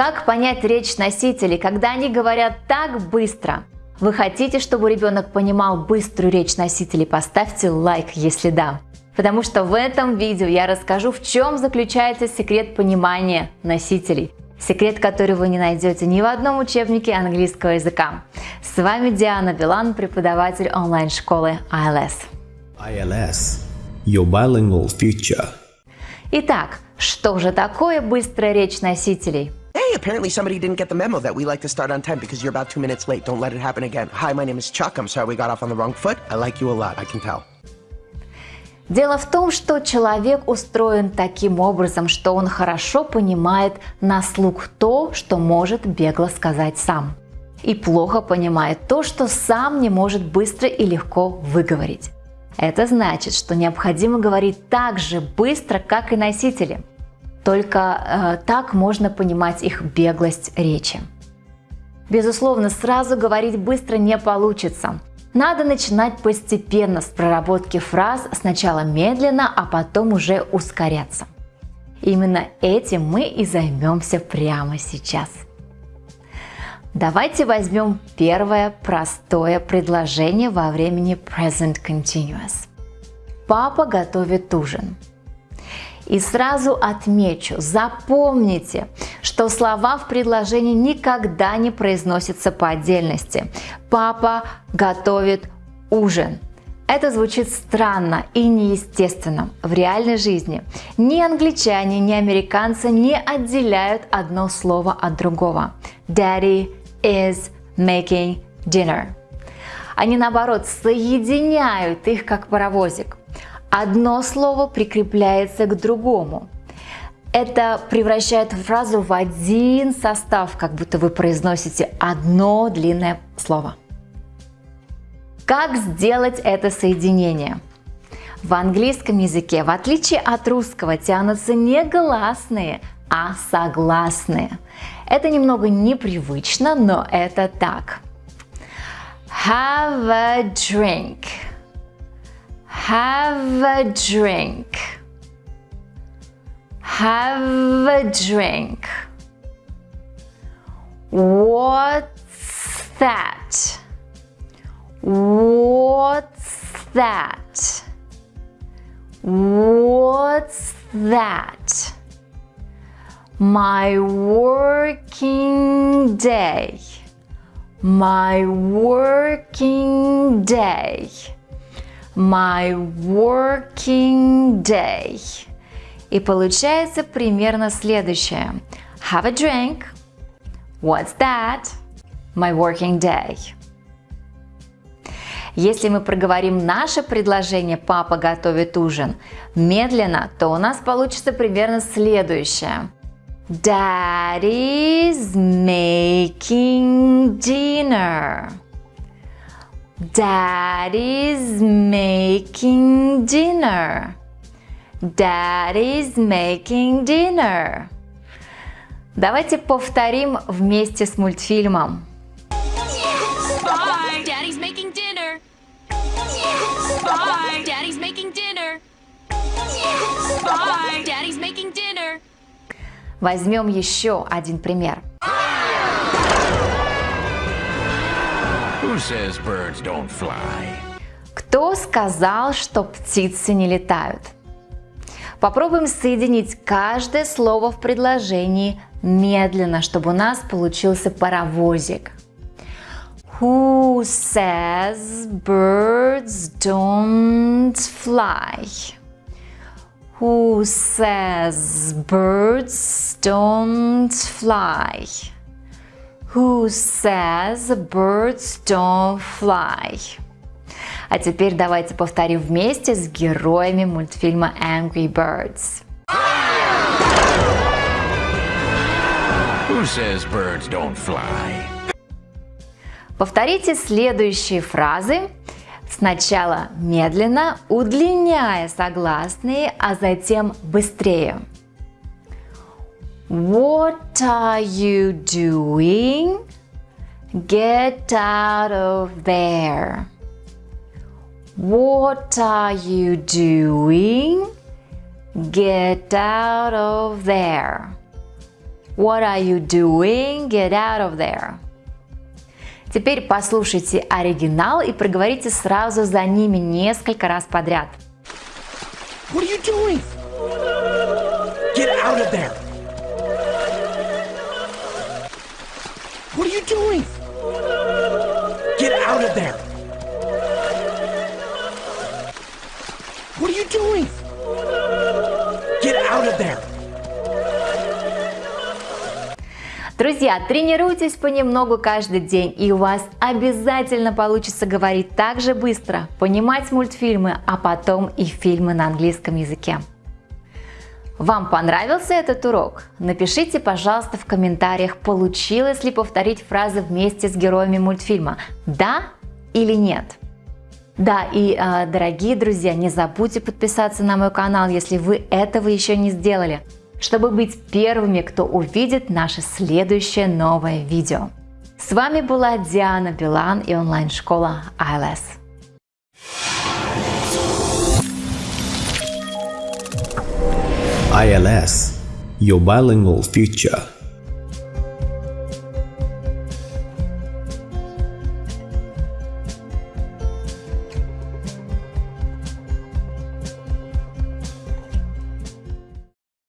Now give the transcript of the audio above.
Как понять речь носителей, когда они говорят так быстро? Вы хотите, чтобы ребенок понимал быструю речь носителей? Поставьте лайк, если да. Потому что в этом видео я расскажу, в чем заключается секрет понимания носителей. Секрет, который вы не найдете ни в одном учебнике английского языка. С вами Диана Билан, преподаватель онлайн-школы ILS. ILS – Your Bilingual Future. Итак, что же такое быстрая речь носителей? Apparently somebody didn't get the memo that we like to start on time because you're about two minutes late. Don't let it happen again. Hi, my name is Chuck. I'm sorry we got off on the wrong foot. I like you a lot, I can tell. Дело в том, что человек устроен таким образом, что он хорошо понимает на слух то, что может бегло сказать сам. И плохо понимает то, что сам не может быстро и легко выговорить. Это значит, что необходимо говорить так же быстро, как и носители. Только э, так можно понимать их беглость речи. Безусловно, сразу говорить быстро не получится. Надо начинать постепенно с проработки фраз, сначала медленно, а потом уже ускоряться. Именно этим мы и займемся прямо сейчас. Давайте возьмем первое простое предложение во времени Present Continuous. Папа готовит ужин. И сразу отмечу, запомните, что слова в предложении никогда не произносятся по отдельности. Папа готовит ужин. Это звучит странно и неестественно в реальной жизни. Ни англичане, ни американцы не отделяют одно слово от другого. Daddy is making dinner. Они наоборот соединяют их как паровозик. Одно слово прикрепляется к другому. Это превращает фразу в один состав, как будто вы произносите одно длинное слово. Как сделать это соединение? В английском языке, в отличие от русского, тянутся не гласные, а согласные. Это немного непривычно, но это так. Have a drink. Have a drink. Have a drink. What's that? What's that? What's that? My working day. My working day my working day. И получается примерно следующее. Have a drink. What's that? My working day. Если мы проговорим наше предложение «папа готовит ужин» медленно, то у нас получится примерно следующее. Daddy's making dinner. Daddy's making dinner. Daddy's making dinner. Давайте повторим вместе с мультфильмом. Bye. Daddy's making dinner. Bye. Daddy's making dinner. Bye. Daddy's making dinner. Возьмем еще один пример. Says birds don't fly? Кто сказал, что птицы не летают? Попробуем соединить каждое слово в предложении медленно, чтобы у нас получился паровозик. Who says birds don't fly? Who says birds don't fly? Who says birds don't fly? А теперь давайте повторим вместе с героями мультфильма Angry Birds. Who says birds don't fly? Повторите следующие фразы сначала медленно, удлиняя согласные, а затем быстрее. What are you doing? Get out of there. What are you doing? Get out of there. What are you doing? Get out of there. Теперь послушайте оригинал и проговорите сразу за ними несколько раз подряд. What are you doing? Get out of there! What are you doing? Get out of there! What are you doing? Get out of there! Друзья, тренируйтесь понемногу каждый день, и у вас обязательно получится говорить так же быстро, понимать мультфильмы, а потом и фильмы на английском языке. Вам понравился этот урок? Напишите, пожалуйста, в комментариях, получилось ли повторить фразы вместе с героями мультфильма, да или нет. Да, и, э, дорогие друзья, не забудьте подписаться на мой канал, если вы этого еще не сделали чтобы быть первыми, кто увидит наше следующее новое видео. С вами была Диана Билан и онлайн-школа ILS. ILS, your bilingual future.